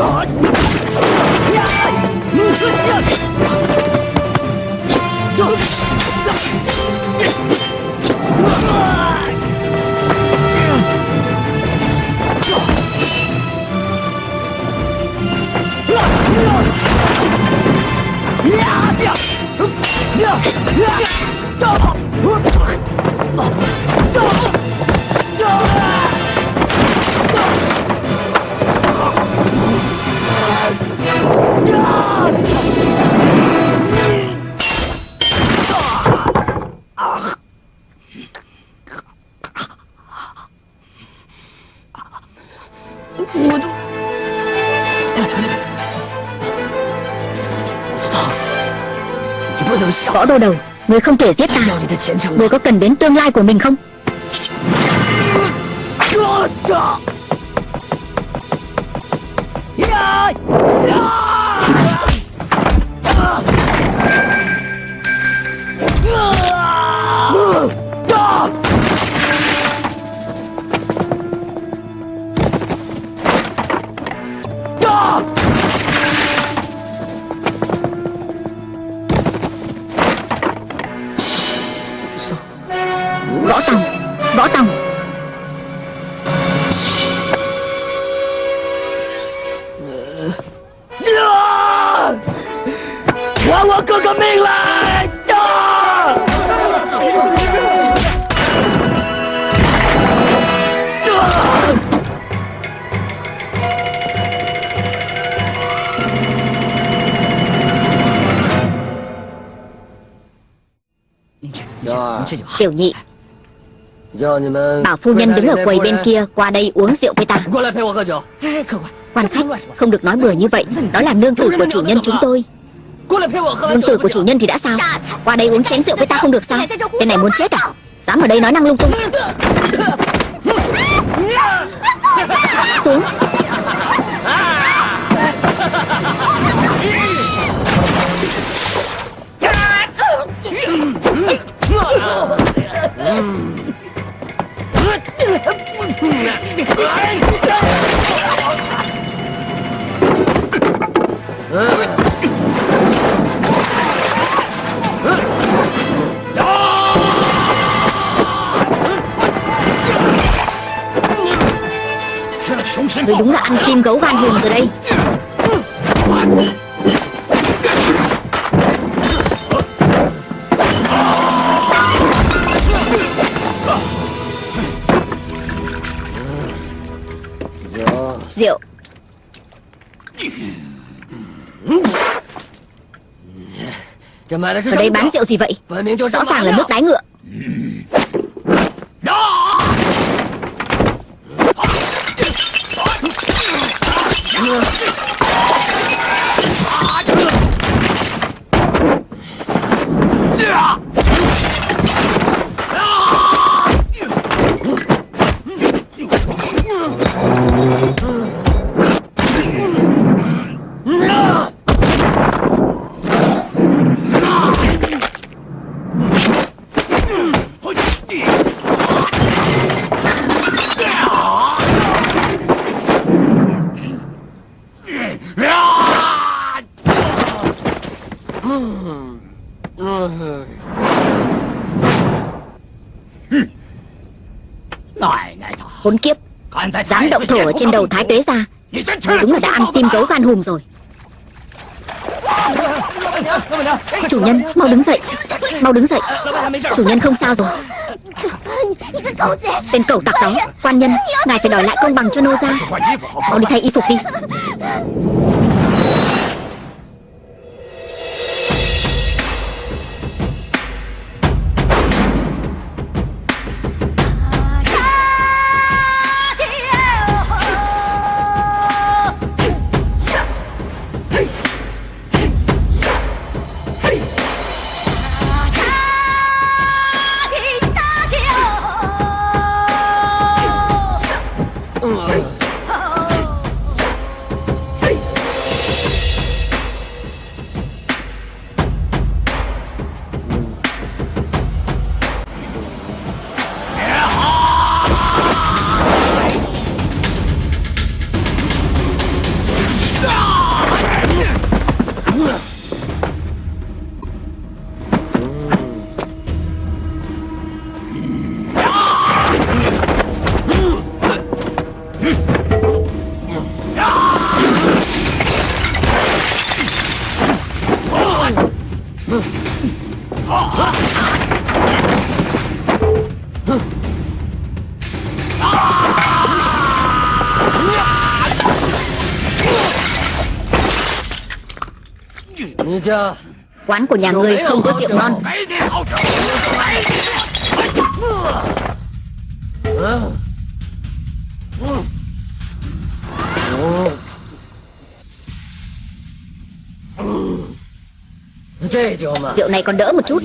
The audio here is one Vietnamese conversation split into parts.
啊！呀！你个娘的！走！走！啊！走！啊！娘！呀娘！娘！娘！走！啊！Võ đô đầu Người không thể giết ta. Người có cần đến tương lai của mình không? Tiểu nhị. Bảo phu nhân đứng ở quầy bên kia Qua đây uống rượu với ta. Quan khách không được nói bừa như vậy. Đó là nương tử của chủ nhân chúng tôi. Nương tử của chủ nhân thì đã sao? Qua đây uống chén rượu với ta không được sao? Tên này muốn chết à? Dám ở đây nói năng lung tung. Xuống. Anh tìm gấu van hùng rồi đây. Rượu. Ở đây bán rượu gì vậy? Rõ ràng là nước đái ngựa. trên đầu Thái Tuế ra. Đúng là đã ăn tim gấu gan hùm rồi. Chủ nhân, mau đứng dậy. Mau đứng dậy. Chủ nhân không sao rồi. Tên cẩu tặc đó Quan nhân, ngài phải đòi lại công bằng cho nô ra Mau đi thay y phục đi. Quán của nhà ngươi không có rượu ngon. Rượu này còn đỡ một chút.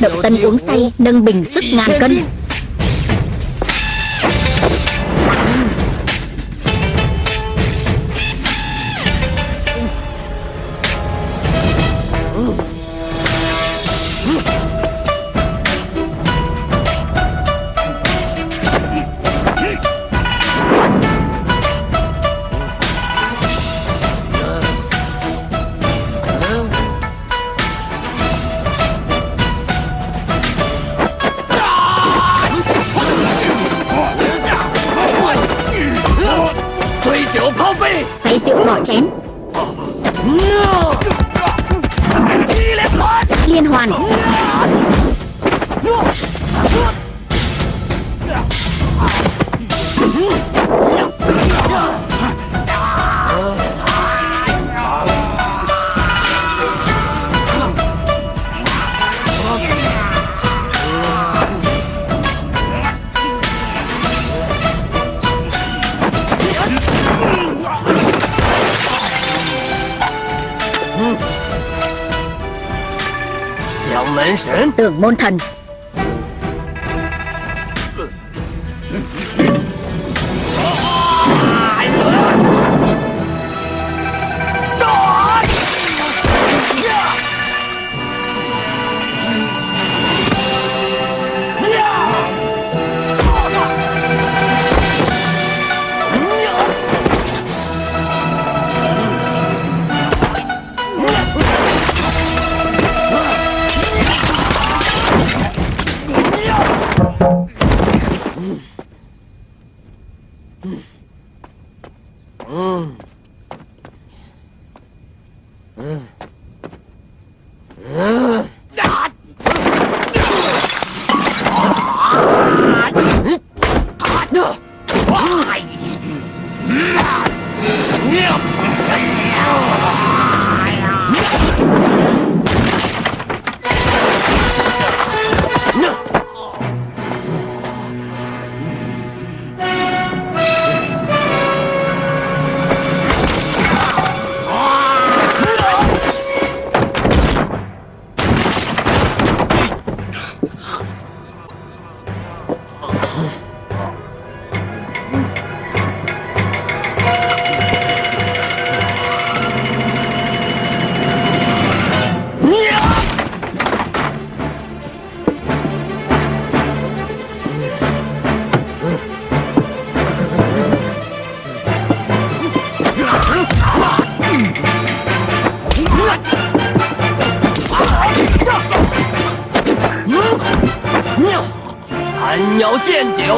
Độc tân uống say Nâng bình sức ngàn cân. Say môn thần.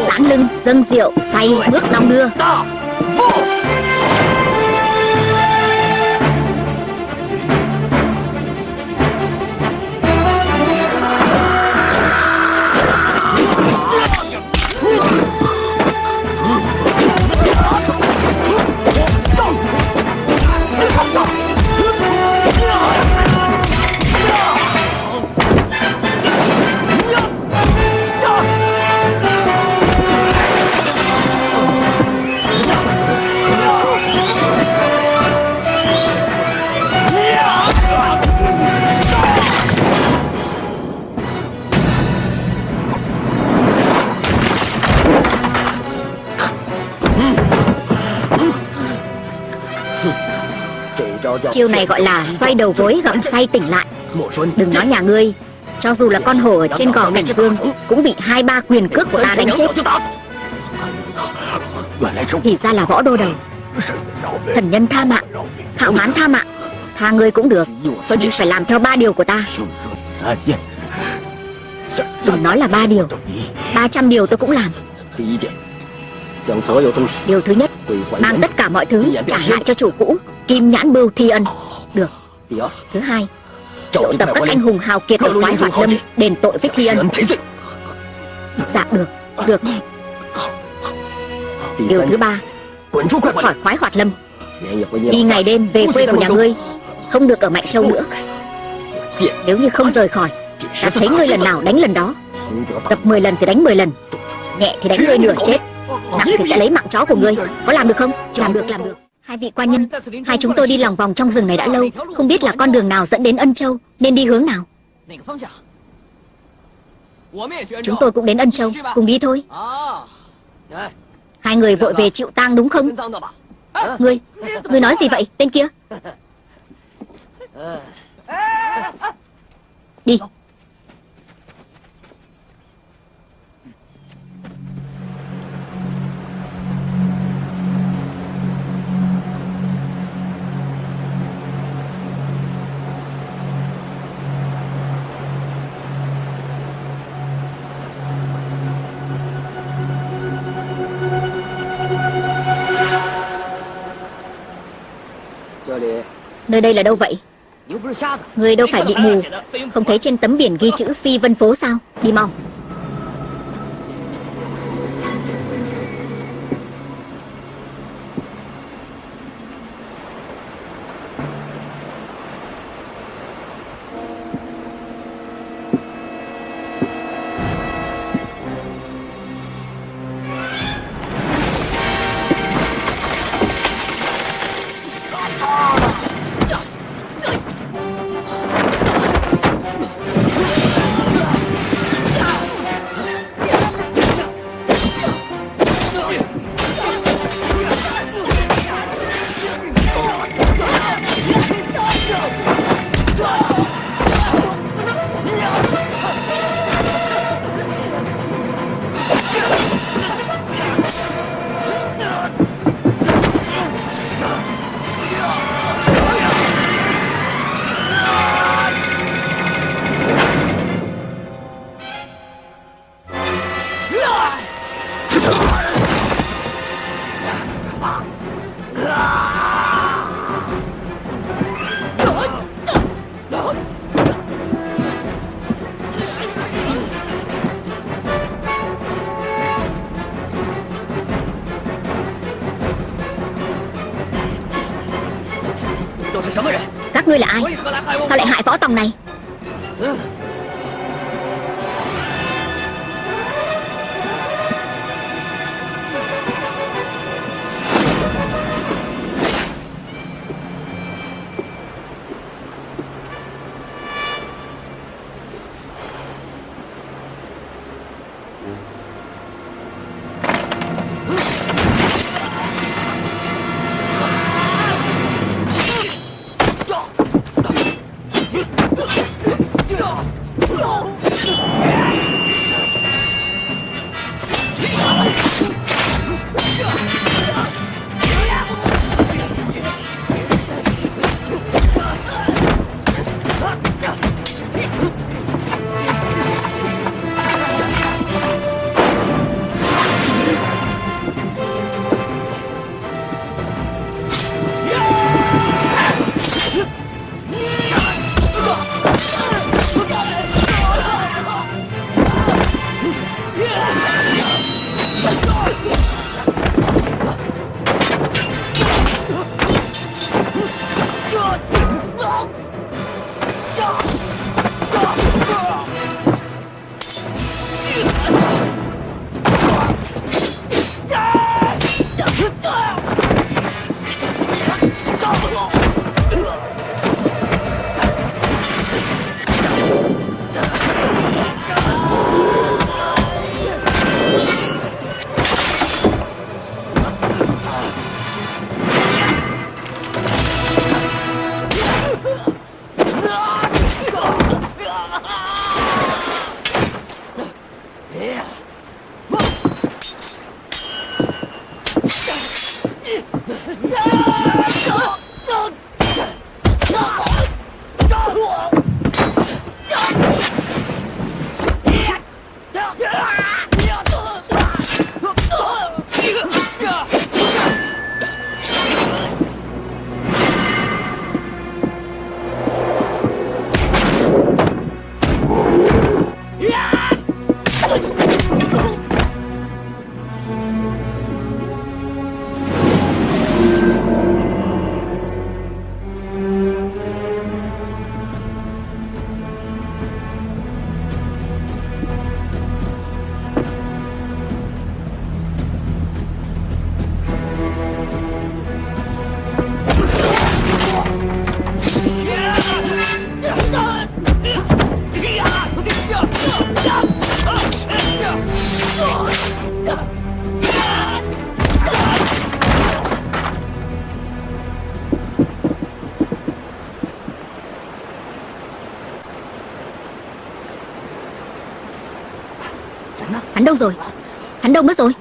Giãn lưng, dâng rượu, say, bước đong đưa Chiêu này gọi là xoay đầu gối gặm say tỉnh lại. Đừng nói nhà ngươi, Cho dù là con hổ ở trên gò cảnh dương Cũng bị hai ba quyền cước của ta đánh chết. Thì ra là võ đô đầu. Thần nhân tha mạng, Hạo hán tha mạng, Tha ngươi cũng được, Nhưng phải làm theo ba điều của ta. Đừng nói là ba điều, ba trăm điều tôi cũng làm. Điều thứ nhất, Mang tất cả mọi thứ trả lại cho chủ cũ. Kim nhãn bưu thi ân. Được. Thứ hai Triệu tập các anh hùng hào kiệt ở quái hoạt lâm Đền tội với thi ân. Dạ được. Được. Điều thứ ba Khỏi khoái hoạt lâm. Đi ngày đêm về quê của nhà ngươi Không được ở Mạnh Châu nữa. Nếu như không rời khỏi Ta thấy ngươi lần nào đánh lần đó. Tập 10 lần thì đánh 10 lần. Nhẹ thì đánh ngươi nửa chết. Nặng thì sẽ lấy mạng chó của ngươi. Có làm được không? Làm được, làm được Hai vị quan nhân, Hai chúng tôi đi lòng vòng trong rừng này đã lâu, Không biết là con đường nào dẫn đến Ân Châu, Nên đi hướng nào? Chúng tôi cũng đến Ân Châu, Cùng đi thôi. Hai người vội về chịu tang đúng không? Ngươi Ngươi nói gì vậy, tên kia? Đi. Nơi đây là đâu vậy? Người đâu phải bị mù? Không thấy trên tấm biển ghi chữ Phi Vân Phố sao? Đi mau ngươi là ai? Sao lại hại võ tòng này? Rồi. Hắn đâu mất rồi?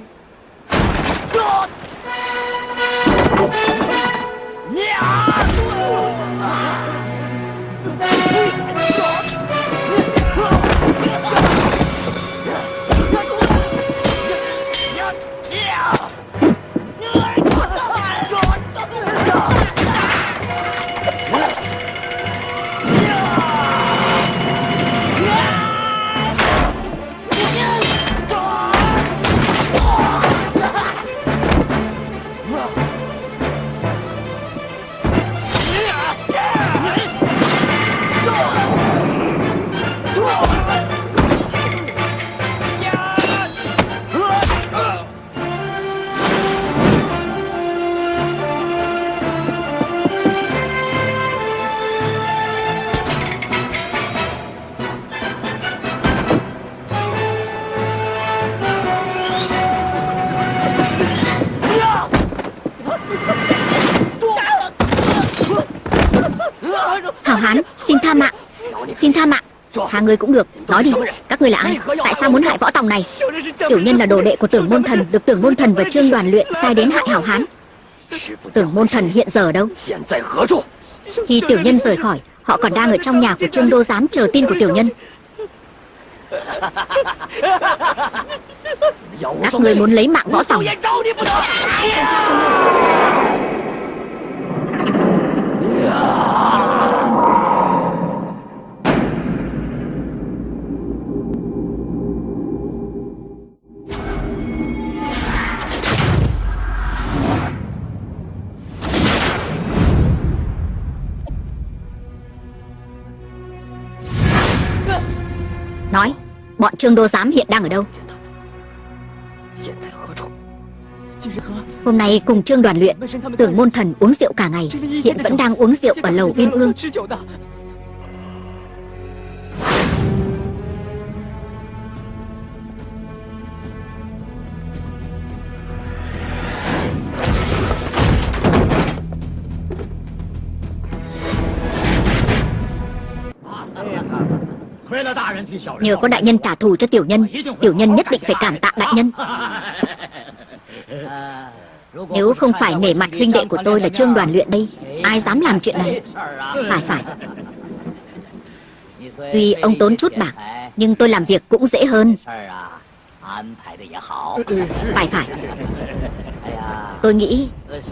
Xin tha mạng. Tha người cũng được. Nói đi. Các người là ai? Tại sao muốn hại võ tòng này? Tiểu nhân là đồ đệ của tưởng môn thần Được tưởng môn thần và trương đoàn luyện sai đến hại hảo hán. Tưởng môn thần hiện giờ đâu? Khi tiểu nhân rời khỏi Họ còn đang ở trong nhà của trương đô giám chờ tin của tiểu nhân. Các người muốn lấy mạng võ tòng. Yeah. Nói, Bọn Trương Đô Giám hiện đang ở đâu? Hôm nay cùng Trương đoàn luyện, Tưởng môn thần uống rượu cả ngày, Hiện vẫn đang uống rượu ở lầu Uyên Ương. Nhờ có đại nhân trả thù cho tiểu nhân Tiểu nhân nhất định phải cảm tạ đại nhân. Nếu không phải nể mặt huynh đệ của tôi là trương đoàn luyện đây, Ai dám làm chuyện này? Phải phải. Tuy ông tốn chút bạc, Nhưng tôi làm việc cũng dễ hơn. Phải phải. Tôi nghĩ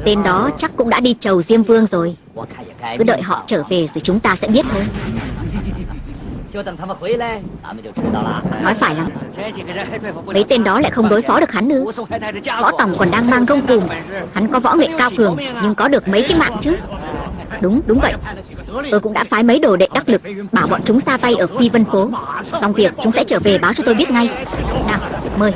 Tên đó chắc cũng đã đi chầu Diêm Vương rồi. Cứ đợi họ trở về rồi chúng ta sẽ biết thôi. Nói phải lắm. Mấy tên đó lại không đối phó được hắn nữa. Võ Tòng còn đang mang gông cùm. Hắn có võ nghệ cao cường Nhưng có được mấy cái mạng chứ? Đúng, đúng vậy. Tôi cũng đã phái mấy đồ đệ đắc lực Bảo bọn chúng xa tay ở phi vân phố. Xong việc chúng sẽ trở về báo cho tôi biết ngay. Nào, mời.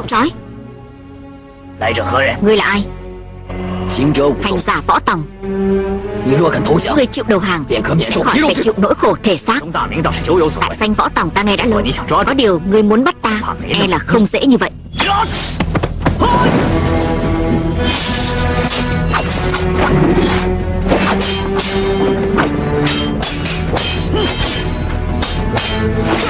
chịu trói. Ngươi là ai? Hành giả võ tòng. Ngươi chịu đầu hàng. Sẽ khỏi phải chịu nỗi khổ thể xác. Tại danh võ tòng ta nghe đã lớn Có điều ngươi muốn bắt ta E là không dễ như vậy. Hmph!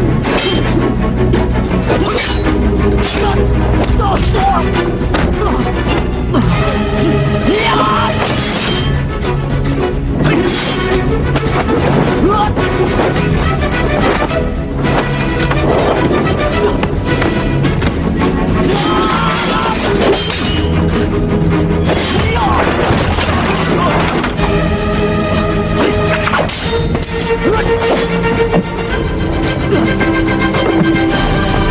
啊！打死我！啊！啊！啊！哎！啊！啊！啊！哎呦！啊！啊！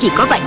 chỉ có vậy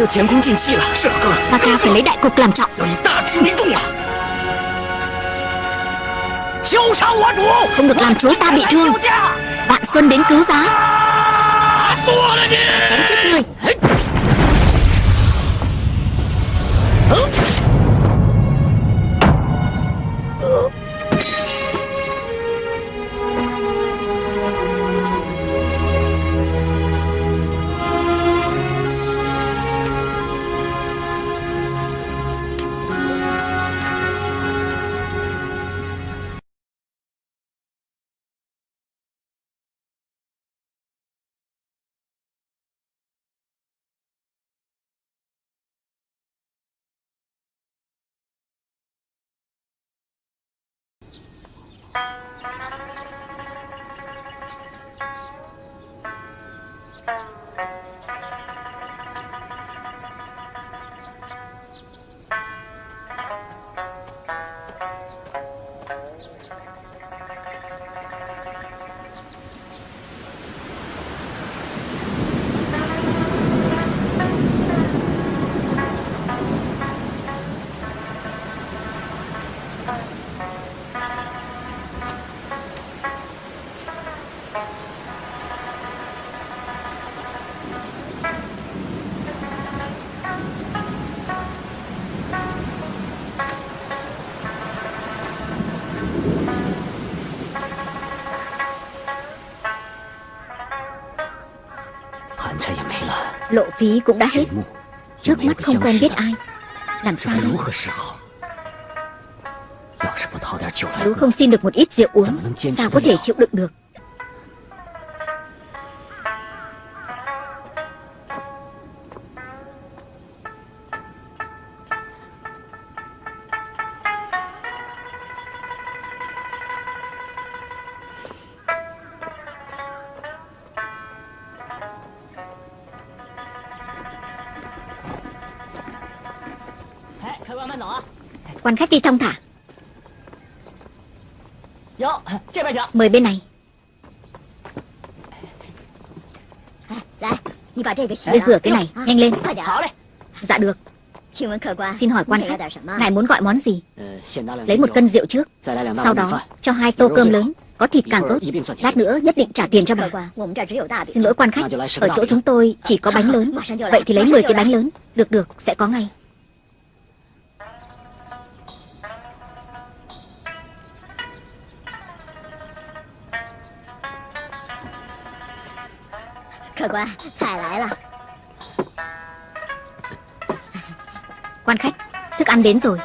就 sức 前功尽弃了。是哥， Ca ca phải lấy đại cục làm trọng 要以大局为重啊！休伤我主， Không được làm chúa ta bị thương 救驾！ Vạn Xuân đến cứu giá 剁了你！ Tránh Lộ phí cũng đã hết. Trước mắt không quen biết ai. Làm sao? Nếu không xin được một ít rượu uống Sao có thể chịu đựng được? đi thông thả. Mời bên này. À, dạ, Ngươi rửa cái này, nhanh lên. Dạ, dạ được. Xin hỏi quan khách, ngài muốn gọi món gì? Lấy một cân rượu trước. Sau đó, cho hai tô cơm lớn. Có thịt càng tốt. Lát nữa nhất định trả tiền cho bà. Xin lỗi quan khách, ở chỗ chúng tôi chỉ có bánh lớn. Vậy thì lấy 10 cái bánh lớn. Được được, sẽ có ngay. 客官，菜来了。 Quan khách Thức ăn đến rồi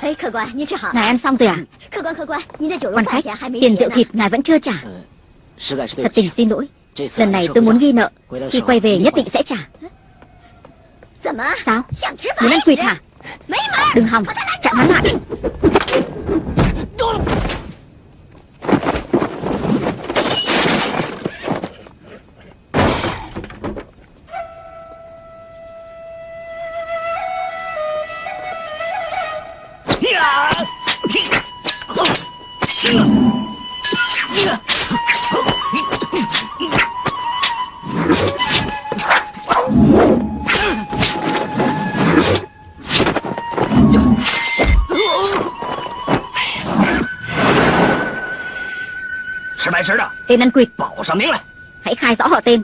Ê, 哎客官，您吃好。 Ngài ăn xong rồi à 客官，客官，您的酒楼 Quan khách, tiền rượu thịt ngài vẫn chưa trả. Thật tình xin lỗi. Lần này tôi muốn ghi nợ. Khi quay về nhất định sẽ trả. Sao? Muốn ăn quỵt hả? Đừng hòng, chặn hắn lại. Tên ăn quỵt. Hãy khai rõ họ tên.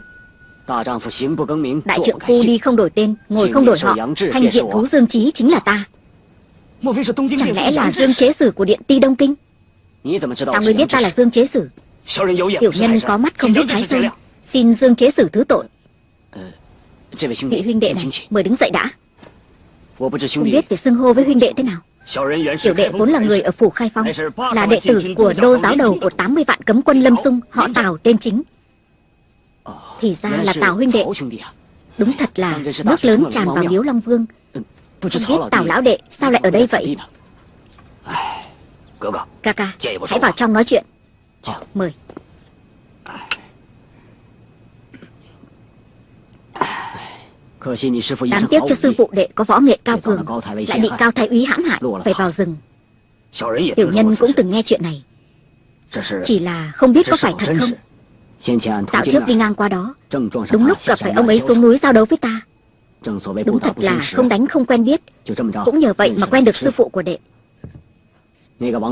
Đại trưởng khu đi không đổi tên Ngồi không đổi họ. Thanh diện thú Dương Trí chính là ta. Chẳng lẽ là Dương Chế Sử của Điện Ti Đông Kinh? Sao ngươi biết ta là Dương Chế Sử? Tiểu nhân có mắt không biết Thái Sơn. Xin Dương Chế Sử thứ tội. Vị huynh đệ này mời đứng dậy đã. Không biết phải xưng hô với huynh đệ thế nào. Tiểu đệ vốn là người ở phủ Khai Phong Là đệ tử của đô giáo đầu của 80 vạn cấm quân Lâm Sung Họ Tào tên chính. Thì ra là Tào huynh đệ. Đúng thật là nước lớn tràn vào miếu Long Vương. Không biết Tào lão đệ sao lại ở đây vậy? Kaka, ca, hãy vào trong nói chuyện. Mời. Đáng tiếc cho sư phụ đệ có võ nghệ cao cường. Lại bị cao thái úy hãm hại Phải vào rừng. Tiểu nhân cũng từng nghe chuyện này. Chỉ là không biết có phải thật không? Dạo trước đi ngang qua đó Đúng lúc gặp phải ông ấy xuống núi giao đấu với ta. Đúng thật là không đánh không quen biết. Cũng nhờ vậy mà quen được sư phụ của đệ.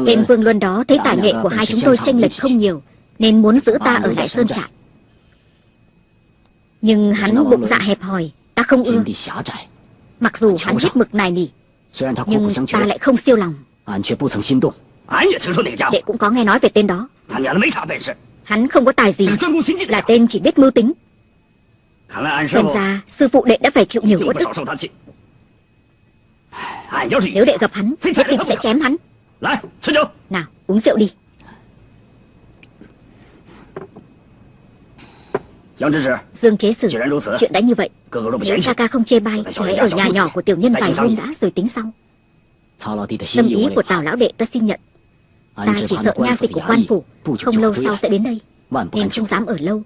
Tên Vương Luân đó thấy tài nghệ của hai chúng tôi tranh lệch không nhiều Nên muốn giữ ta ở lại Sơn Trại. Nhưng hắn bụng dạ hẹp hòi Ta không ưa. Mặc dù hắn hết mực này nỉ Nhưng ta lại không siêu lòng. Đệ cũng có nghe nói về tên đó. Hắn không có tài gì. Là tên chỉ biết mưu tính. Xem ra sư phụ đệ đã phải chịu nhiều uất ức Nếu đệ gặp hắn Nhất định sẽ chém hắn. Nào uống rượu đi. Dương chế sử Chuyện đã như vậy Nếu ca ca không chê bai Hãy ở nhà nhỏ của tiểu nhân vài hôm đã rồi tính sau. Tâm ý của tào lão đệ ta xin nhận. Ta chỉ sợ nha dịch của quan phủ Không lâu sau sẽ đến đây Nên không dám ở lâu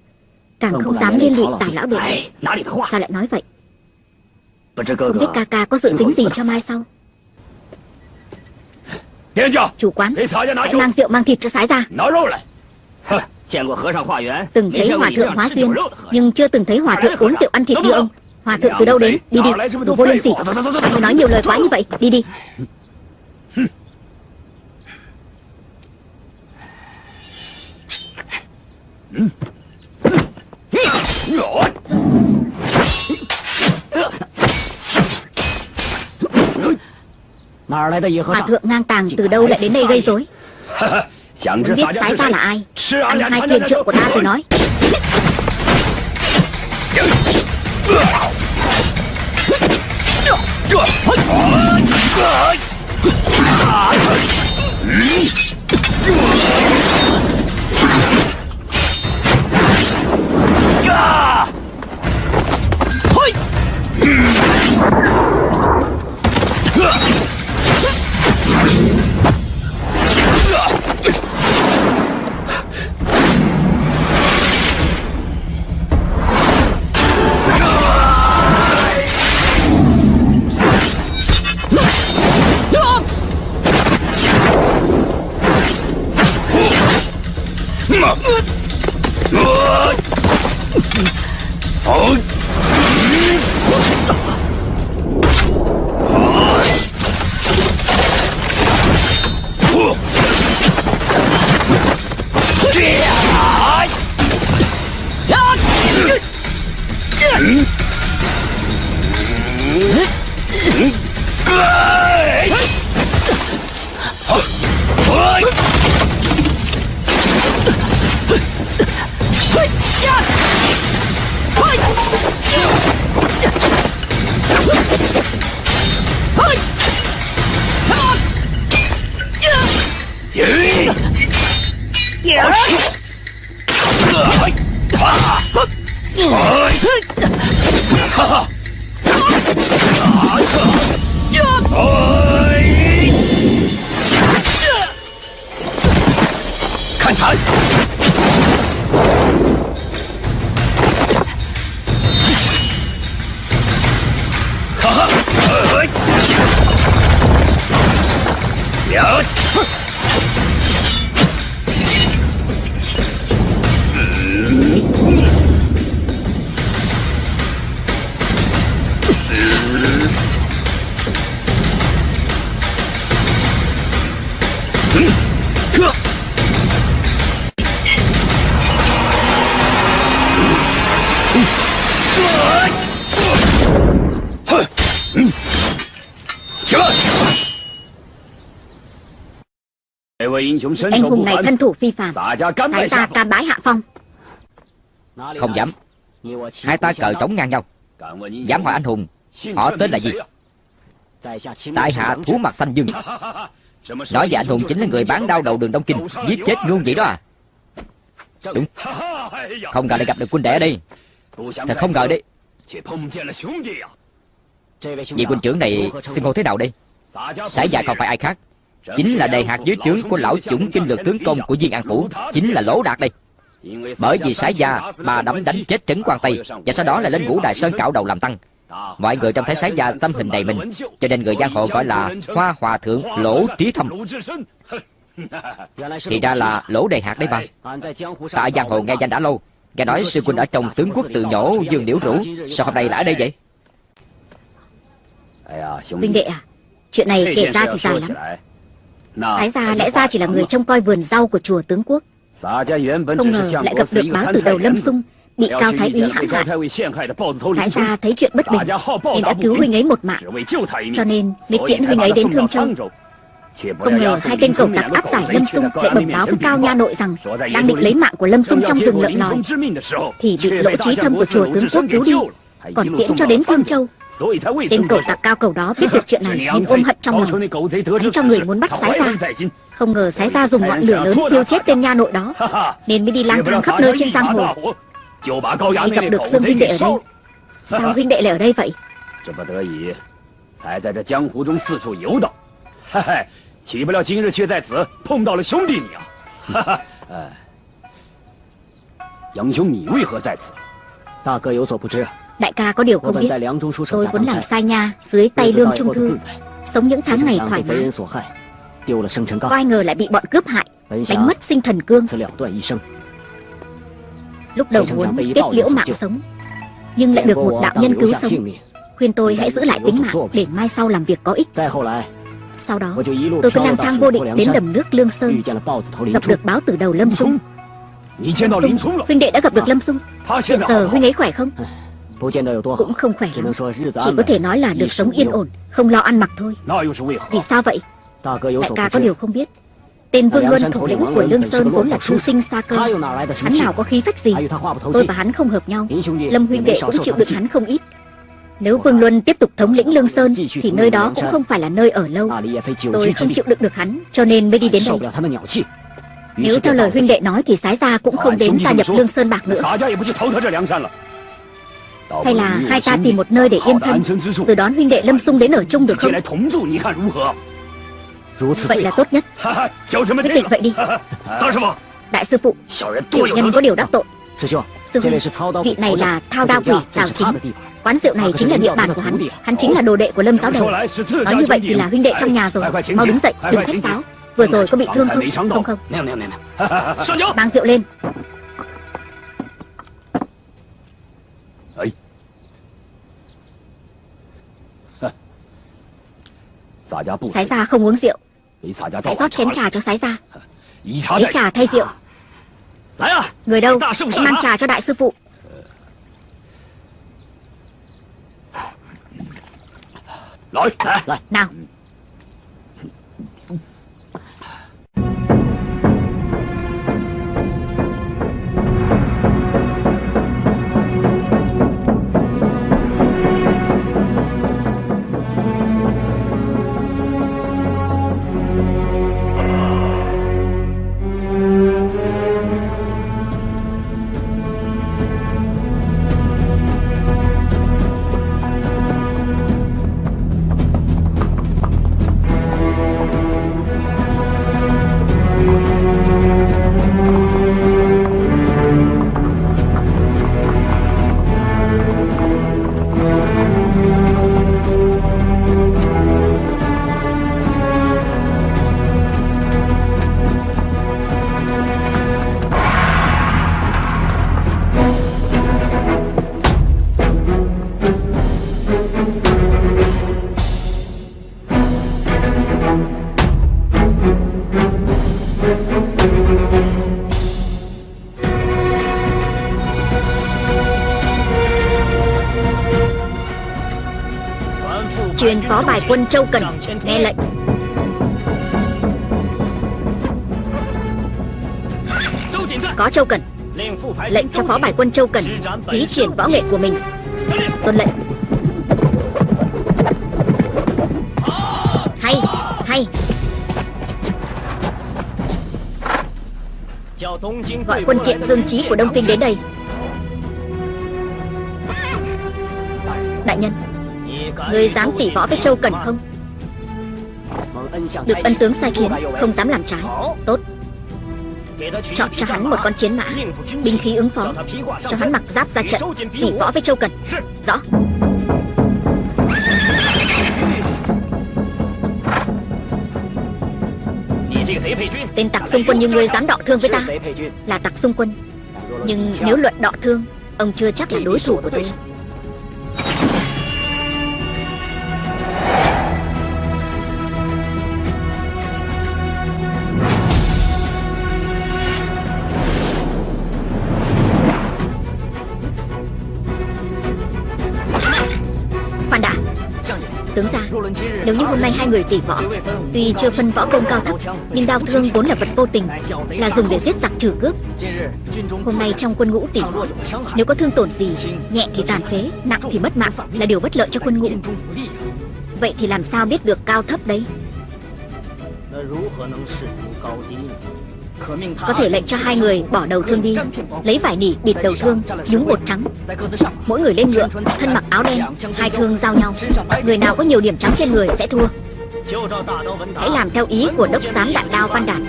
Càng không dám liên lụy tào lão đệ。Sao lại nói vậy？Không biết ca ca có dự tính gì cho mai sau. Chủ quán Hãy mang rượu mang thịt cho sái ra. Từng thấy hòa thượng hóa xuyên Nhưng chưa từng thấy hòa thượng uống rượu ăn thịt như ông Hòa thượng từ đâu đến Đi đi Đồ vô liêm sỉ Ông nói nhiều lời quá như vậy Đi đi Hòa thượng ngang tàng từ đâu lại đến đây gây rối Muốn biết sái xa là ai. Ăn hai phiên trợ của ta rồi nói. Gah! Anh hùng này thân thủ phi phàm Sái ra cam bái hạ phong. Không dám. Hai ta cờ trống ngang nhau. Dám hỏi anh hùng Họ tên là gì? Tại hạ thú mặt xanh dương. Nói về anh hùng chính là người bán đau đầu đường Đông Kinh Giết chết luôn vậy đó à? Đúng. Không ngờ lại gặp được huynh đệ ở đây. Thật không ngờ đấy. Vị huynh trưởng này xưng hô thế nào đây? Sải dạ không phải ai khác Chính là đề hạt dưới trướng của lão chủng kinh lược tướng công của Viên An Phủ. Chính là Lỗ Đạt đây. Bởi vì sái gia, bà đấm đánh chết trấn quan Tây, Và sau đó là lên ngũ đại sơn cạo đầu làm tăng. Mọi người trong thấy sái gia tâm hình đầy mình, Cho nên người giang hồ gọi là Hoa Hòa Thượng Lỗ Trí Thâm Thì ra là Lỗ Đề Hạt đấy bà. Ta ở giang hồ nghe danh đã lâu, Nghe nói sư huynh ở trong tướng quốc tự nhổ Dương Liễu Rũ Sao hôm nay lại ở đây vậy? Huynh đệ à Chuyện này kể ra thì dài lắm. Sái ra lẽ ra chỉ là người trông coi vườn rau của chùa tướng quốc. Không ngờ lại gặp được báo từ đầu Lâm Sung Bị Cao Thái Úy hãm hại Sái ra thấy chuyện bất bình Nên đã cứu huynh ấy một mạng. Cho nên mới tiễn huynh ấy đến Thương Châu. Không ngờ hai tên cẩu tặc áp giải Lâm Sung lại bẩm báo với Cao Nha Nội rằng đang định lấy mạng của Lâm Sung trong rừng lợn lòi thì bị lỗ trí thâm của chùa tướng quốc cứu đi còn tiễn cho đến Thương Châu tên cẩu tặc cao cầu đó biết được chuyện này nên ôm hận trong lòng hắn cho người muốn bắt sái ra không ngờ sái ra dùng ngọn lửa lớn thiêu chết tên nha nội đó nên mới đi lang thang khắp nơi trên giang hồ mới gặp được dương huynh đệ ở đây sao huynh đệ lại ở đây vậy 这不得已，才在这江湖中四处游荡。嘿嘿，岂不料今日却在此碰到了兄弟你啊！哈哈，哎，杨兄，你为何在此？ 大哥有所不知啊， Đại ca có điều không biết. Tôi vốn làm sai nha Dưới tay lương trung thư. Sống những tháng ngày thoải mái. Có ai ngờ lại bị bọn cướp hại Đánh mất sinh thần cương. Lúc đầu muốn kết liễu mạng sống Nhưng lại được một đạo nhân cứu sống. Khuyên tôi hãy giữ lại tính mạng Để mai sau làm việc có ích. Sau đó tôi cứ lang thang vô định Đến đầm nước Lương Sơn. Gặp được báo từ đầu Lâm Sung Huynh đệ đã gặp được Lâm Sung Hiện giờ huynh ấy khỏe không? Cũng không khỏe lắm. Chỉ có thể nói là được sống yên ổn Không lo ăn mặc thôi. Vì sao vậy? Đại ca có điều không biết. Tên Vương Luân thủ lĩnh của Lương Sơn vốn là thư sinh xa cơ. Hắn nào có khí phách gì? Tôi và hắn không hợp nhau. Lâm huynh đệ cũng chịu đựng hắn không ít. Nếu Vương Luân tiếp tục thống lĩnh Lương Sơn Thì nơi đó cũng không phải là nơi ở lâu. Tôi không chịu đựng được hắn Cho nên mới đi đến đây. Nếu theo lời huynh đệ nói Thì Sái Gia cũng không đến gia nhập Lương Sơn Bạc nữa Hay là hai ta tìm một nơi để yên thân. Rồi đón huynh đệ Lâm Sung đến ở chung được không? Vậy là tốt nhất. Quyết định vậy đi. Đại sư phụ Tiểu nhân có điều đắc tội. Sư huynh Vị này là Thao Đao Quỷ Đào Chính Quán rượu này chính là địa bàn của hắn. Hắn chính là đồ đệ của Lâm Giáo Đầu. Nói như vậy thì là huynh đệ trong nhà rồi. Mau đứng dậy đừng khách sáo. Vừa rồi có bị thương không? Không không? Mang rượu lên Sái ra không uống rượu. Hãy rót chén trà cho sái ra Lấy trà thay rượu. Người đâu? Hãy mang trà cho đại sư phụ. Nào Châu Cần. Nghe lệnh. Có Châu Cần. Lệnh cho phó bài quân Châu Cần Thí triển võ nghệ của mình. Tuân lệnh. Hay Hay. Gọi quân kiện Dương Trí của Đông Kinh đến đây. Đại nhân Ngươi dám tỉ võ với Châu Cẩn không? Được ân tướng sai khiến, Không dám làm trái. Tốt. Chọn cho hắn một con chiến mã, Binh khí ứng phó, Cho hắn mặc giáp ra trận Tỉ võ với Châu Cần. Rõ. Tên tặc xung quân như ngươi dám đọ thương với ta? Là tặc xung quân. Nhưng nếu luận đọ thương, Ông chưa chắc là đối thủ của tôi. Nếu như hôm nay hai người tỷ võ, Tuy chưa phân võ công cao thấp, Nhưng đao thương vốn là vật vô tình, Là dùng để giết giặc trừ cướp. Hôm nay trong quân ngũ tỷ võ, Nếu có thương tổn gì, Nhẹ thì tàn phế, Nặng thì mất mạng, Là điều bất lợi cho quân ngũ. Vậy thì làm sao biết được cao thấp đấy? Có thể lệnh cho hai người bỏ đầu thương đi. Lấy vải nỉ bịt đầu thương, Nhúng bột trắng. Mỗi người lên ngựa, Thân mặc áo đen, Hai thương giao nhau. Người nào có nhiều điểm trắng trên người sẽ thua. Hãy làm theo ý của đốc giám đại đao Văn Đạt.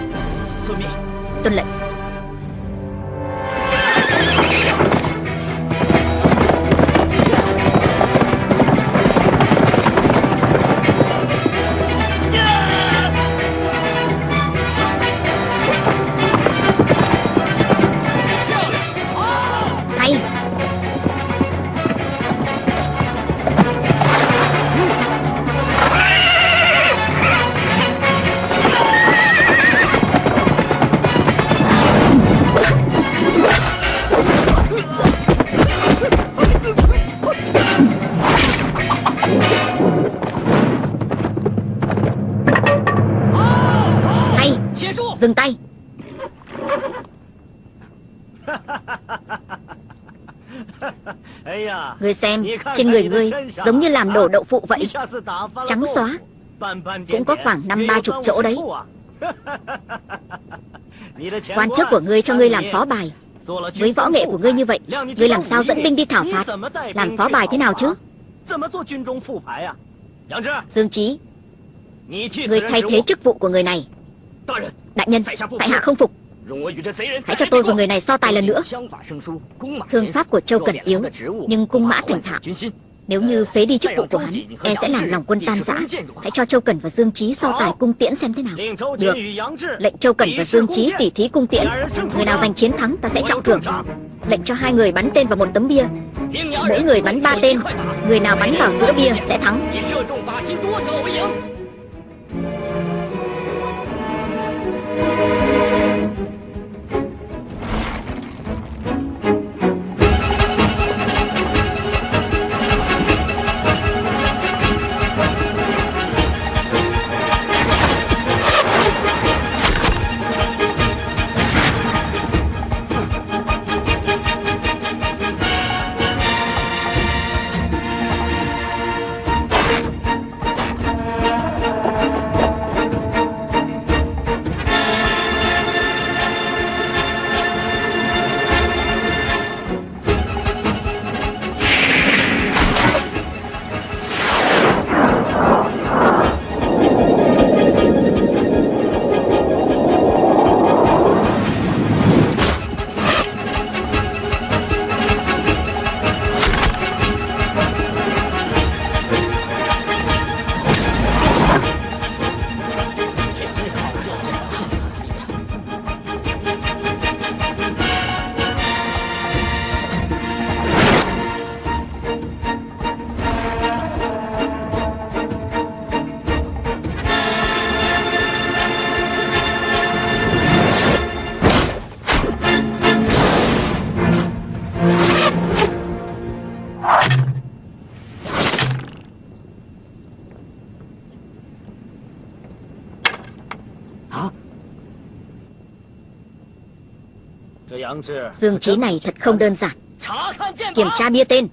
Tuân lệnh. Ngươi xem, Trên người ngươi giống như làm đổ đậu phụ vậy. Trắng xóa. Cũng có khoảng năm, ba chục chỗ đấy. Quan chức của ngươi cho ngươi làm phó bài. Với võ nghệ của ngươi như vậy, Ngươi làm sao dẫn binh đi thảo phạt? Làm phó bài thế nào chứ? Dương Chí, Ngươi thay thế chức vụ của người này. Đại nhân, Tại hạ không phục. Hãy cho tôi và người này so tài lần nữa. Thương pháp của Châu Cẩn yếu Nhưng cung mã thành thạo. Nếu như phế đi chức vụ của hắn E sẽ làm lòng quân tan rã Hãy cho Châu Cẩn và Dương Trí so tài cung tiễn xem thế nào. Được. Lệnh Châu Cẩn và Dương Trí tỉ thí cung tiễn. Người nào giành chiến thắng ta sẽ trọng thưởng. Lệnh cho hai người bắn tên vào một tấm bia. Mỗi người bắn ba tên. Người nào bắn vào giữa bia sẽ thắng Dương Chí này thật không đơn giản. Kiểm tra bia tên.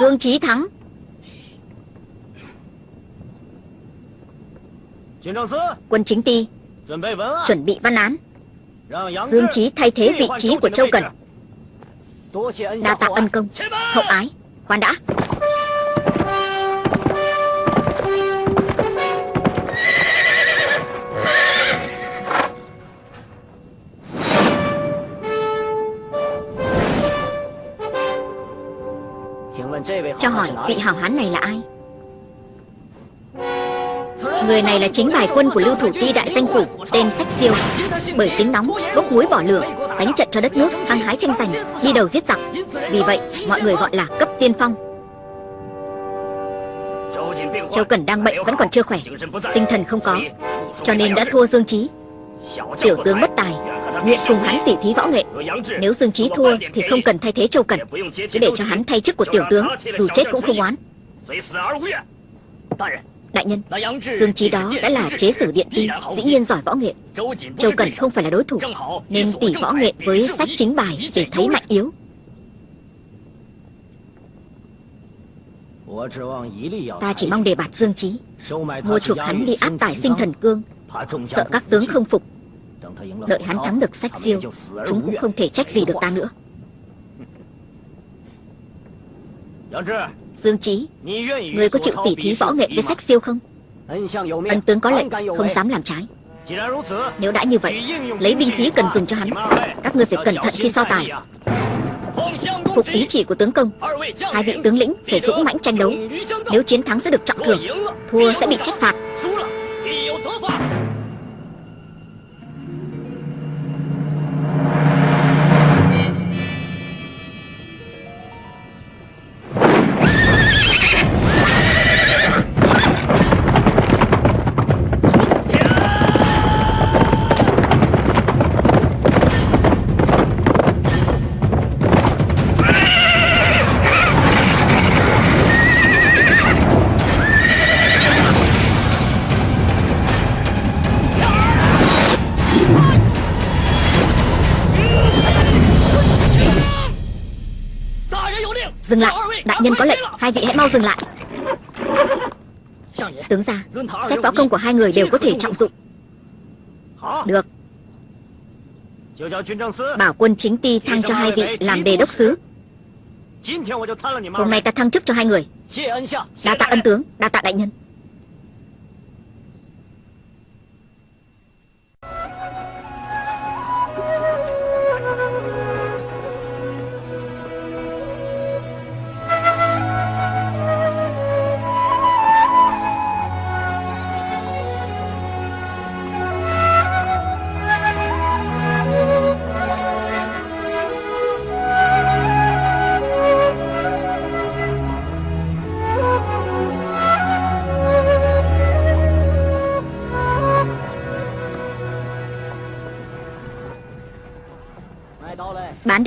Dương Chí thắng. Quân chính ty Chuẩn bị văn án. Dương Chí thay thế vị trí của Châu Cần. Đa tạ ân công. Hậu ái. Khoan đã. Cho hỏi vị hảo hán này là ai? Người này là chính bài quân của lưu thủ ti đại danh phủ Tên Sách Siêu. Bởi tính nóng, bốc muối bỏ lửa Đánh trận cho đất nước, ăn hái tranh giành Đi đầu giết giặc. Vì vậy mọi người gọi là cấp tiên phong. Châu Cẩn đang bệnh vẫn còn chưa khỏe Tinh thần không có Cho nên đã thua Dương Trí Tiểu tướng bất tài Nguyện cùng hắn tỉ thí võ nghệ. Nếu Dương Trí thua thì không cần thay thế Châu Cẩn Cứ để cho hắn thay chức của tiểu tướng, Dù chết cũng không oán. Đại nhân, Dương Trí đó đã là chế sử điện ti Dĩ nhiên giỏi võ nghệ. Châu Cẩn không phải là đối thủ, Nên tỉ võ nghệ với sách chính bài Để thấy mạnh yếu. Ta chỉ mong đề bạt Dương Trí Mua chuộc hắn đi áp tải sinh thần cương, Sợ các tướng không phục. Đợi hắn thắng được sách siêu Chúng cũng không thể trách gì được ta nữa. Dương Trí Người có chịu tỉ thí võ nghệ với sách siêu không? Ân tướng có lệnh Không dám làm trái. Nếu đã như vậy Lấy binh khí cần dùng cho hắn. Các người phải cẩn thận khi so tài. Phục ý chỉ của tướng công. Hai vị tướng lĩnh phải dũng mãnh tranh đấu. Nếu chiến thắng sẽ được trọng thưởng Thua sẽ bị trách phạt Hai vị hãy mau dừng lại. Tướng ra Xét võ công của hai người đều có thể trọng dụng. Được. Bảo quân chính ti thăng cho hai vị làm đề đốc sứ. Hôm nay ta thăng chức cho hai người. Đa tạ ân tướng, Đa tạ đại nhân.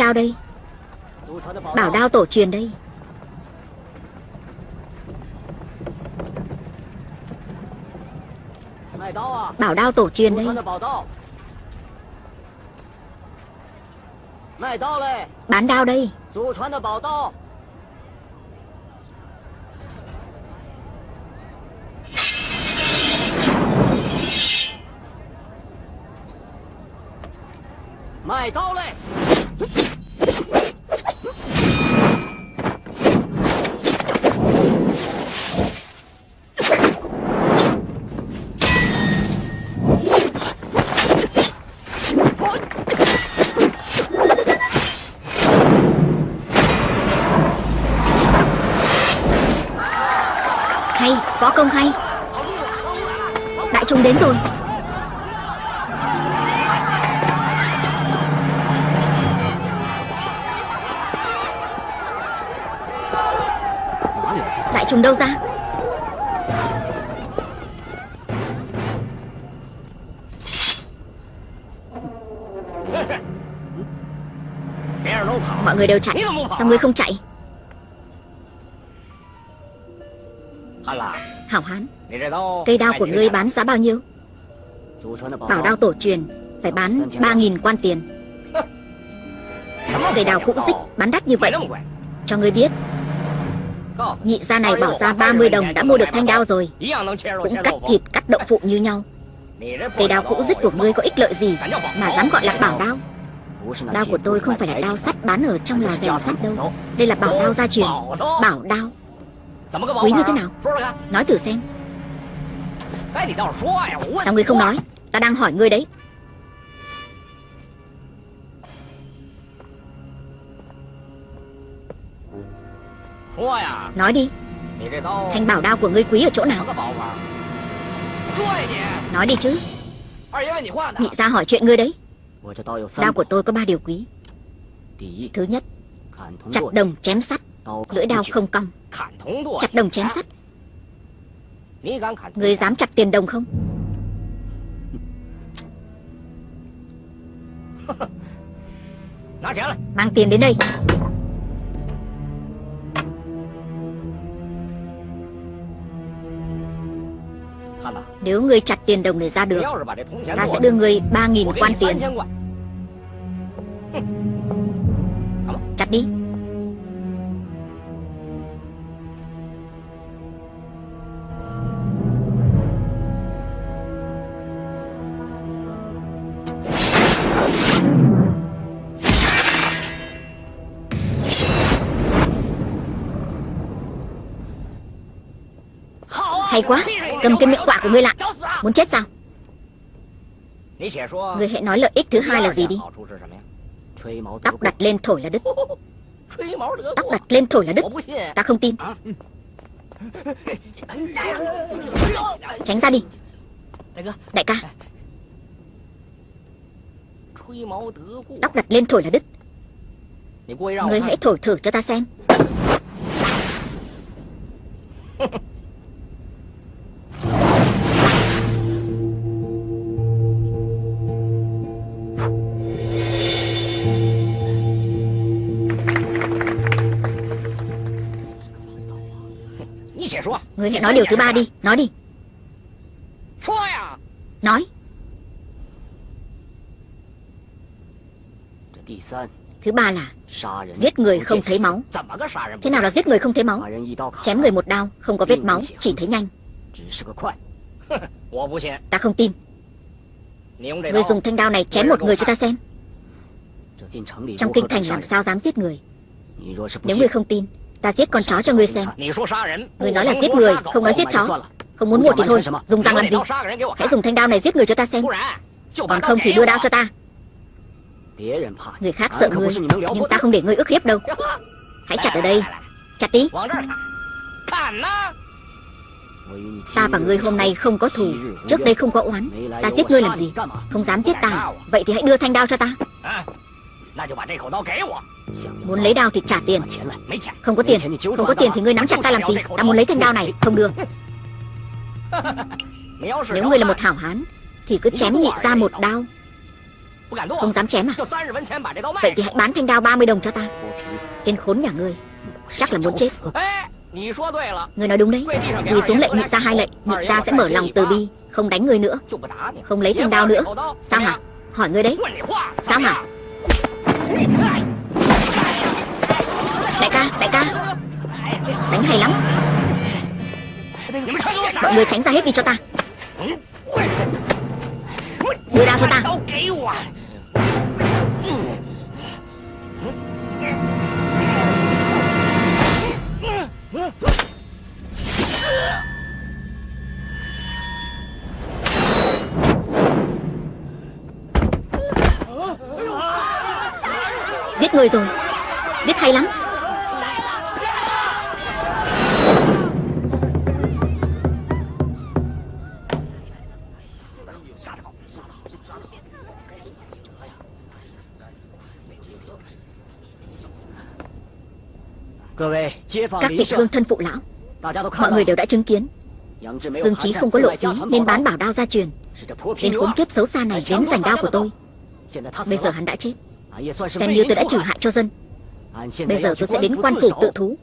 Đao đây. Bảo đao tổ truyền đây. Bảo đao tổ truyền đây. Bán đao đây. Hay Võ công hay. Đại trung đến rồi. Đại trùng đâu ra? Mọi người đều chạy. Sao ngươi không chạy? Hảo hán. Cây đao của ngươi bán giá bao nhiêu? Bảo đao tổ truyền Phải bán 3.000 quan tiền. Cây đao cũ dích bán đắt như vậy. Cho ngươi biết. Nhị gia này bỏ ra 30 đồng đã mua được thanh đao rồi. Cũng cắt thịt cắt đậu phụ như nhau. Cây đao cũ dích của ngươi có ích lợi gì Mà dám gọi là bảo đao? Đao của tôi không phải là đao sắt bán ở trong lò rèn sắt đâu. Đây là bảo đao gia truyền. Bảo đao Quý như thế nào? Nói thử xem. Sao ngươi không nói? Ta đang hỏi ngươi đấy. Nói đi. Thanh bảo đao của ngươi quý ở chỗ nào? Nói đi chứ. Nhị gia hỏi chuyện ngươi đấy. Đao của tôi có ba điều quý. Thứ nhất Chặt đồng chém sắt. Lưỡi đao không cong Chặt đồng chém sắt. Ngươi dám chặt tiền đồng không? Mang tiền đến đây. Nếu ngươi chặt tiền đồng này ra được Ta sẽ đưa ngươi 3.000 quan tiền. Chặt đi Hay quá, Cầm cái miệng quạ của ngươi lại. Muốn chết sao? Ngươi hãy nói lợi ích thứ hai là gì đi. Tóc đặt lên thổi là đứt. Tóc đặt lên thổi là đứt. Ta không tin. Tránh ra đi. Đại ca. Tóc đặt lên thổi là đứt. Ngươi hãy thổi thử cho ta xem. Ngươi hãy nói điều thứ ba đi. Nói đi. Nói. Thứ ba là Giết người không thấy máu. Thế nào là giết người không thấy máu? Chém người một đao Không có vết máu Chỉ thấy nhanh. Ta không tin. Người dùng thanh đao này chém một người cho ta xem. Trong kinh thành làm sao dám giết người? Nếu người không tin Ta giết con chó cho ngươi xem. Người nói là giết người Không nói giết chó. Không muốn một thì thôi Dùng răng làm gì? Hãy dùng thanh đao này giết người cho ta xem. Còn không thì đưa đao cho ta. Người khác sợ ngươi Nhưng ta không để ngươi ức hiếp đâu. Hãy chặt ở đây. Chặt đi. Ta và ngươi hôm nay không có thù. Trước đây không có oán. Ta giết ngươi làm gì? Không dám giết ta. Vậy thì hãy đưa thanh đao cho ta Muốn lấy đao thì trả tiền. Không có tiền. Không có tiền thì ngươi nắm chặt ta làm gì? Ta muốn lấy thanh đao này. Không được Nếu ngươi là một hảo hán Thì cứ chém nhị ra một đao. Không dám chém à? Vậy thì hãy bán thanh đao 30 đồng cho ta. Tên khốn nhà ngươi. Chắc là muốn chết. Ngươi nói đúng đấy. Quỳ xuống lệnh nhị ra hai lệnh. Nhị ra sẽ mở lòng từ bi Không đánh ngươi nữa. Không lấy thanh đao nữa. Sao hả Hỏi ngươi đấy. Sao hả Đại ca, đại ca. Đánh hay lắm. Mọi người tránh ra hết đi cho ta. Đưa đao cho ta. Giết người rồi. Giết hay lắm. Các vị hương thân phụ lão Mọi người đều đã chứng kiến. Dương Chí không có lộ phí Nên bán bảo đao gia truyền. Tên khốn kiếp xấu xa này đến giành đao của tôi. Bây giờ hắn đã chết Xem như tôi đã trừ hại cho dân. Bây giờ tôi sẽ đến quan phủ tự thú.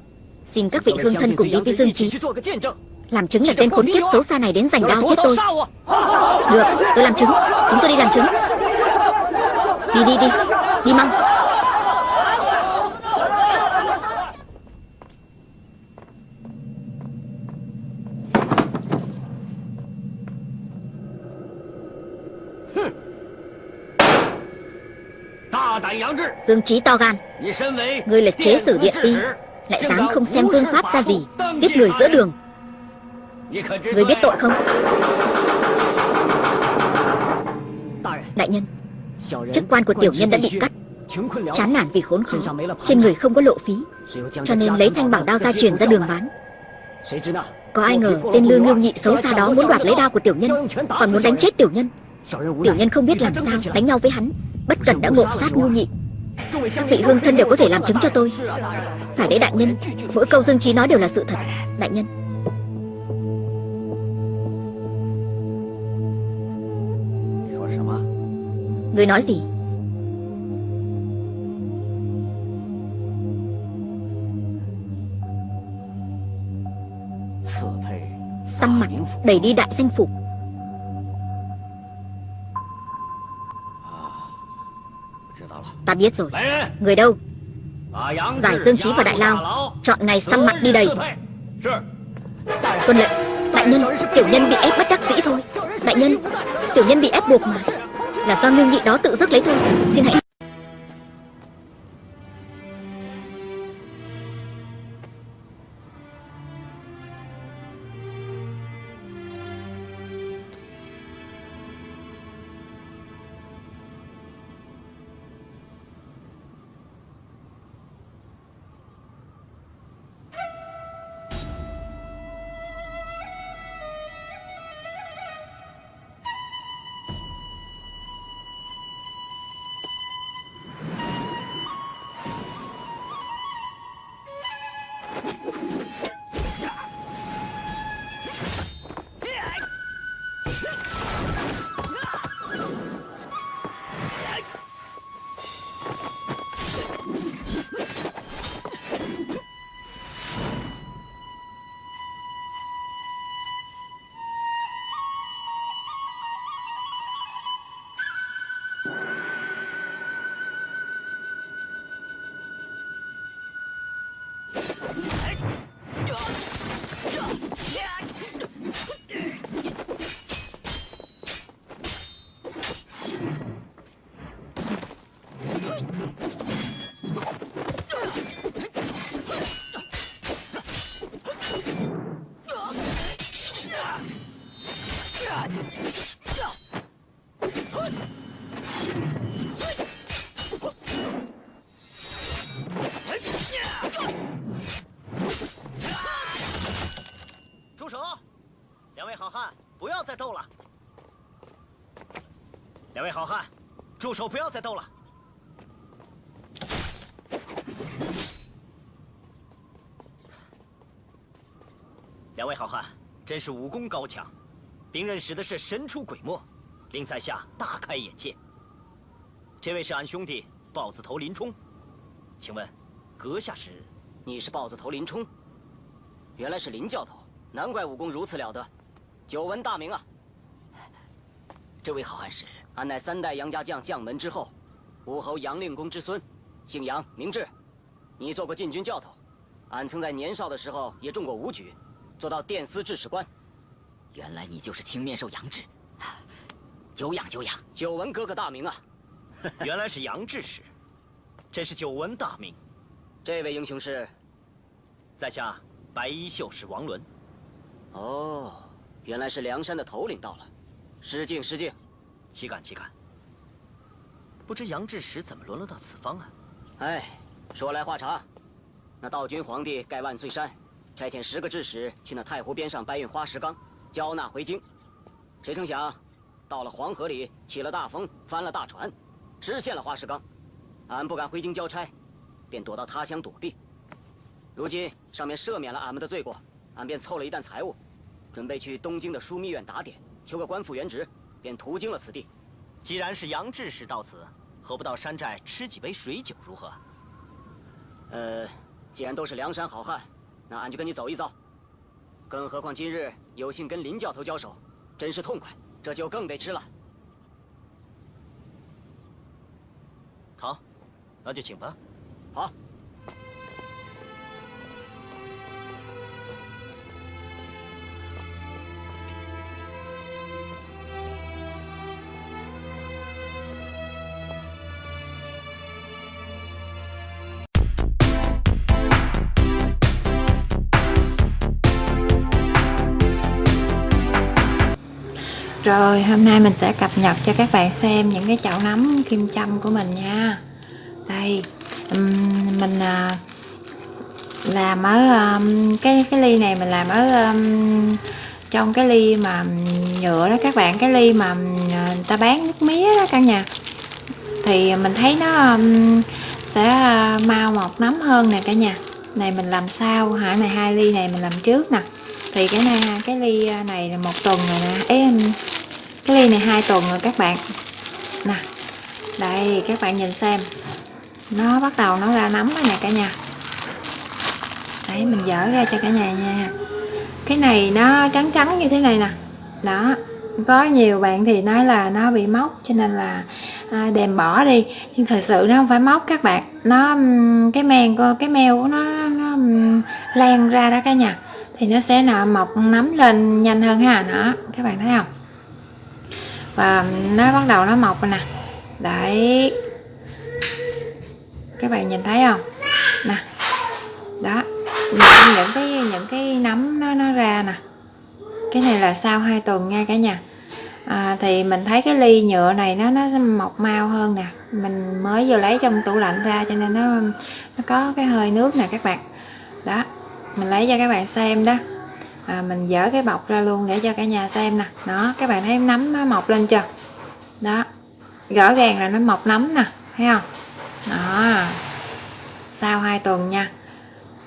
Xin các vị hương thân cùng đi với Dương Chí. Làm chứng là tên khốn kiếp xấu xa này đến giành đao giết tôi. Được, tôi làm chứng. Chúng tôi đi làm chứng. Đi đi đi, đi mau. Dương Chí to gan. Ngươi là chế sử điện ti Lại dám không xem vương pháp ra gì Giết người giữa đường. Ngươi biết tội không? Đại nhân Chức quan của tiểu nhân đã bị cắt. Chán nản vì khốn khó Trên người không có lộ phí Cho nên lấy thanh bảo đao gia truyền ra đường bán. Có ai ngờ tên lương ngưu nhị xấu xa đó muốn đoạt lấy đao của tiểu nhân Còn muốn đánh chết tiểu nhân. Tiểu nhân không biết làm sao đánh nhau với hắn Bất cẩn đã ngộ sát ngu nhị. Các vị hương thân đều có thể làm chứng cho tôi. Phải đấy, đại nhân. Mỗi câu Dương Trí nói đều là sự thật, Đại nhân. Người nói gì? Xăm mặt, đẩy đi đại danh phục Ta biết rồi. Người đâu? Giải Dương Trí và Đại Lao. Chọn ngày xăm mặt đi đầy Tuân lệnh Đại nhân Tiểu nhân bị ép bất đắc dĩ thôi. Đại nhân Tiểu nhân bị ép buộc mà. Là do ngưu nhị đó tự dứt lấy thôi. Xin hãy 手！不要再斗了。两位好汉，真是武功高强，兵刃使的是神出鬼没，令在下大开眼界。这位是俺兄弟豹子头林冲，请问，阁下是？你是豹子头林冲？原来是林教头，难怪武功如此了得，久闻大名啊！这位好汉是？俺乃三代杨家将将门之后，武侯杨令公之孙，姓杨名志。你做过禁军教头，俺曾在年少的时候也中过武举。做到殿司制史官，原来你就是青面兽杨志，久仰久仰，久闻哥哥大名啊！原来是杨志使，真是久闻大名。这位英雄是，在下白衣秀士王伦。哦，原来是梁山的头领到了，失敬失敬，岂敢岂敢。不知杨志士怎么沦落到此方啊？哎，说来话长，那道君皇帝盖万岁山。差遣十个志使去那太湖边上搬运花石纲，交纳回京。谁成想，到了黄河里起了大风，翻了大船，失陷了花石纲。俺不敢回京交差，便躲到他乡躲避。如今上面赦免了俺们的罪过，俺便凑了一担财物，准备去东京的枢密院打点，求个官复原职，便途经了此地。既然是杨志士到此，何不到山寨吃几杯水酒如何？呃，既然都是梁山好汉。那俺就跟你走一遭，更何况今日有幸跟林教头交手，真是痛快，这酒更得吃了。好，那就请吧。好。Rồi hôm nay mình sẽ cập nhật cho các bạn xem những cái chậu nấm kim châm của mình nha. Đây mình à, làm ở cái cái ly này mình làm ở trong cái ly mà nhựa đó các bạn cái ly mà à, người ta bán nước mía đó cả nhà. Thì mình thấy nó sẽ à, mau mọc nấm hơn nè cả nhà. Này mình làm sao hả? Này hai ly này mình làm trước nè. Thì cái này cái ly à, này là một tuần rồi nè. Em cái ly này hai tuần rồi các bạn. Nè đây các bạn nhìn xem. Nó bắt đầu nó ra nấm rồi nè cả nhà. Đấy mình dở ra cho cả nhà nha. Cái này nó trắng trắng như thế này nè. Đó có nhiều bạn thì nói là nó bị móc cho nên là à, đèm bỏ đi. Nhưng thật sự nó không phải móc các bạn. Nó cái men cái meo của nó nó lan ra đó cả nhà. Thì nó sẽ nọ mọc nấm lên nhanh hơn ha. Đó các bạn thấy không? Và nó bắt đầu nó mọc rồi nè. Đấy. Các bạn nhìn thấy không? Nè. Đó. Những, những cái những cái nấm nó nó ra nè. Cái này là sau 2 tuần nha cả nhà. À, thì mình thấy cái ly nhựa này nó nó mọc mau hơn nè. Mình mới vừa lấy trong tủ lạnh ra cho nên nó nó có cái hơi nước nè các bạn. Đó. Mình lấy cho các bạn xem đó à, mình dỡ cái bọc ra luôn để cho cả nhà xem nè. Đó các bạn thấy nấm nó mọc lên chưa? Đó rõ ràng là nó mọc nấm nè thấy không? Đó sau 2 tuần nha.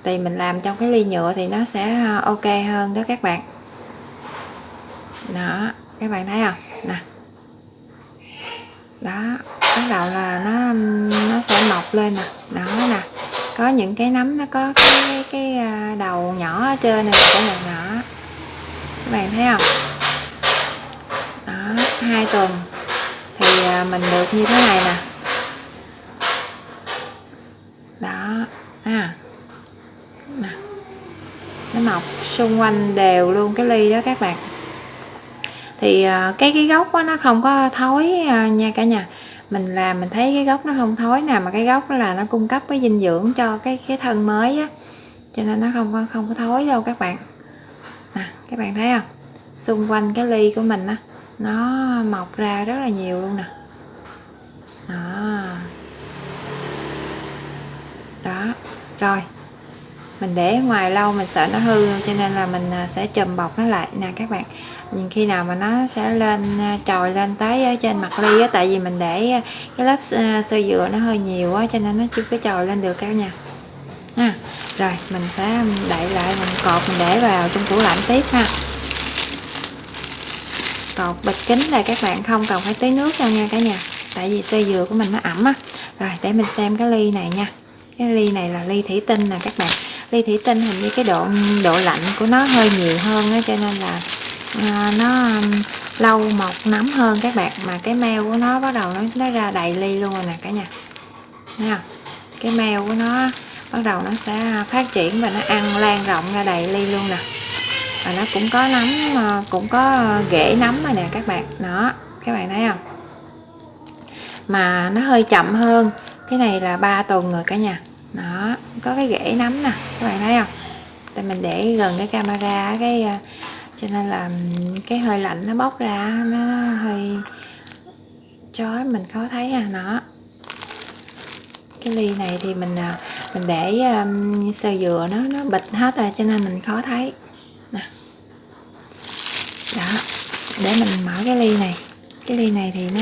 Thì mình làm trong cái ly nhựa thì nó sẽ à, ok hơn đó các bạn. Đó các bạn thấy không? Nè. Đó bắt đầu là nó nó sẽ mọc lên nè. Đó nè có những cái nấm nó có cái cái à, đầu nhỏ ở trên này của mình nhỏ. Các bạn thấy không? Đó hai tuần. Thì à, mình được như thế này nè. Đó à nè. Nó mọc xung quanh đều luôn cái ly đó các bạn. Thì à, cái cái gốc đó, nó không có thối nha cả nhà mình làm mình thấy cái gốc nó không thối nè, mà cái gốc là nó cung cấp cái dinh dưỡng cho cái cái thân mới á. Cho nên nó không có không có thối đâu các bạn. Nè, các bạn thấy không? Xung quanh cái ly của mình á, nó mọc ra rất là nhiều luôn nè. Đó. Đó. Rồi. Mình để ngoài lâu, mình sợ nó hư, cho nên là mình à, sẽ chùm bọc nó lại nè các bạn nhìn khi nào mà nó sẽ lên à, trồi lên tới ở trên mặt ly á, tại vì mình để à, cái lớp sơ dừa nó hơi nhiều quá cho nên nó chưa có trồi lên được các nha. Ha rồi, mình sẽ đậy lại, mình cột, mình để vào trong tủ lạnh tiếp ha. Cột bịch kính là các bạn không cần phải tưới nước đâu nha cả nhà, tại vì sơ dừa của mình nó ẩm á. Rồi, để mình xem cái ly này nha. Cái ly này là ly thủy tinh nè các bạn. Ly thủy tinh hình như cái độ độ lạnh của nó hơi nhiều hơn á, cho nên là à, nó um, lâu mọc nấm hơn các bạn mà cái meo của nó bắt đầu nó nó ra đầy ly luôn rồi nè cả nhà. Nha cái meo của nó bắt đầu nó sẽ à, phát triển và nó ăn lan rộng ra đầy ly luôn nè. Và nó cũng có nấm à, cũng có à, rễ nấm rồi nè các bạn. Đó các bạn thấy không? Mà nó hơi chậm hơn. Cái này là 3 tuần rồi cả nhà. Đó có cái rễ nấm nè các bạn thấy không? Tại mình để gần cái camera cái cho nên là cái hơi lạnh nó bốc ra nó hơi chói mình khó thấy à nó. Cái ly này thì mình à, mình để um, sơ dừa nó nó bịch hết rồi cho nên mình khó thấy. Nè. Đó để mình mở cái ly này. Cái ly này thì nó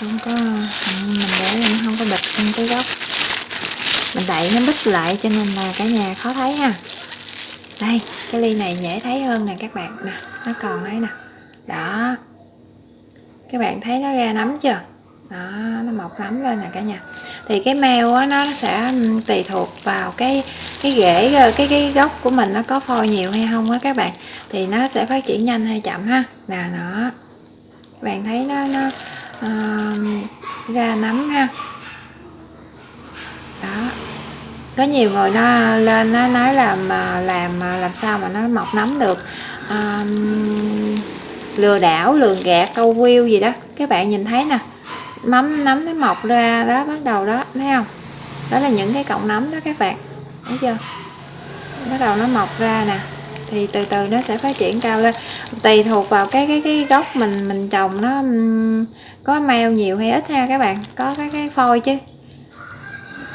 không có mình để nó không có bịch trong cái góc mình đậy nó bít lại cho nên là cả nhà khó thấy ha đây cái ly này dễ thấy hơn nè các bạn nè nó còn đấy nè. Đó. Các bạn thấy nó ra nấm chưa? Đó nó mọc nấm lên nè cả nhà. Thì cái meo á nó sẽ tùy thuộc vào cái cái rễ ờ, cái cái gốc của mình nó có phôi nhiều hay không á các bạn. Thì nó sẽ phát triển nhanh hay chậm ha. Nè nó các bạn thấy nó nó uh, ra nấm ha. Đó có nhiều người nó lên nó nói là mà làm làm sao mà nó mọc nấm được. Um, lừa đảo lừa gạt câu view gì đó. Các bạn nhìn thấy nè mắm nấm nó mọc ra đó bắt đầu đó thấy không? Đó là những cái cọng nấm đó các bạn thấy chưa? Bắt đầu nó mọc ra nè thì từ từ nó sẽ phát triển cao lên. Tùy thuộc vào cái cái cái gốc mình mình trồng nó có meo nhiều hay ít ha các bạn có cái cái phôi chứ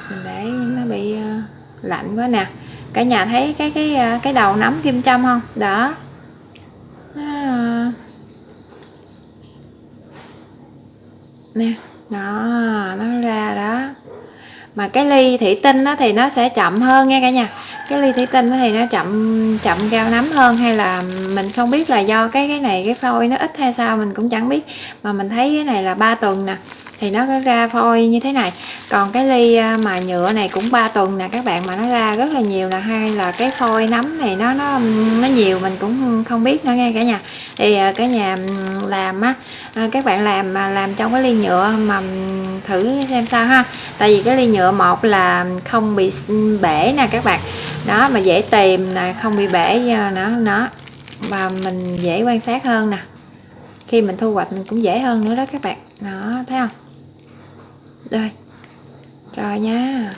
mình để nó bị ờ, lạnh quá nè. Cả nhà thấy cái cái ờ, cái đầu nấm kim châm không? Đó. Nó... nè, đó, nó ra đó. Mà cái ly thủy tinh đó thì nó sẽ chậm hơn nha cả nhà. Cái ly thủy tinh thì nó chậm chậm cao nấm hơn hay là mình không biết là do cái cái này, cái phôi nó ít hay sao mình cũng chẳng biết. Mà mình thấy cái này là 3 tuần nè thì nó có ra phôi như thế này. Còn cái ly à, mà nhựa này cũng 3 tuần nè, các bạn, mà nó ra rất là nhiều là hay là cái phôi nấm này nó nó nó nhiều, mình cũng không biết nữa nghe cả nhà. Thì à, cái nhà làm á à, các bạn làm mà làm trong cái ly nhựa mà thử xem sao ha. Tại vì cái ly nhựa một là không bị bể nè các bạn. Đó, mà dễ tìm nè, không bị bể nó nó và mình dễ quan sát hơn nè. Khi mình thu hoạch mình cũng dễ hơn nữa đó các bạn. Đó, thấy không? Đây. Rồi nha.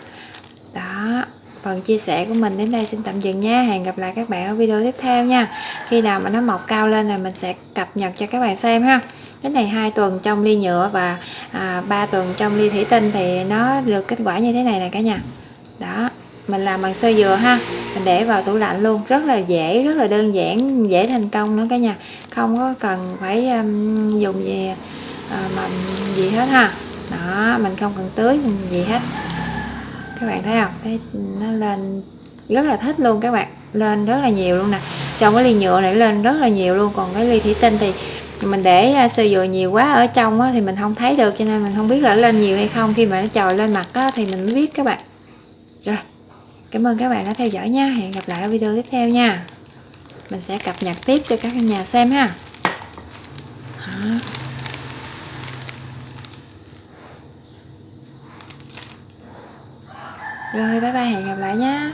Đó phần chia sẻ của mình đến đây xin tạm dừng nha. Hẹn gặp lại các bạn ở video tiếp theo nha. Khi nào mà nó mọc cao lên thì mình sẽ cập nhật cho các bạn xem ha. Cái này hai tuần trong ly nhựa và à, 3 tuần trong ly thủy tinh thì nó được kết quả như thế này nè cả nhà. Đó mình làm bằng sơ dừa ha. Mình để vào tủ lạnh luôn. Rất là dễ rất là đơn giản dễ thành công nữa cả nhà. Không có cần phải um, dùng gì ờ, uh, mà gì hết ha đó mình không cần tưới gì hết. Các bạn thấy không? Thấy nó lên rất là thích luôn các bạn. Lên rất là nhiều luôn nè. Trong cái ly nhựa này lên rất là nhiều luôn. Còn cái ly thủy tinh thì mình để à, sơ dừa nhiều quá ở trong á, thì mình không thấy được. Cho nên mình không biết là lên nhiều hay không. Khi mà nó trồi lên mặt á, thì mình mới biết các bạn. Rồi cảm ơn các bạn đã theo dõi nha. Hẹn gặp lại ở video tiếp theo nha. Mình sẽ cập nhật tiếp cho các nhà xem ha. Hả? Rồi bye bye hẹn gặp lại nhé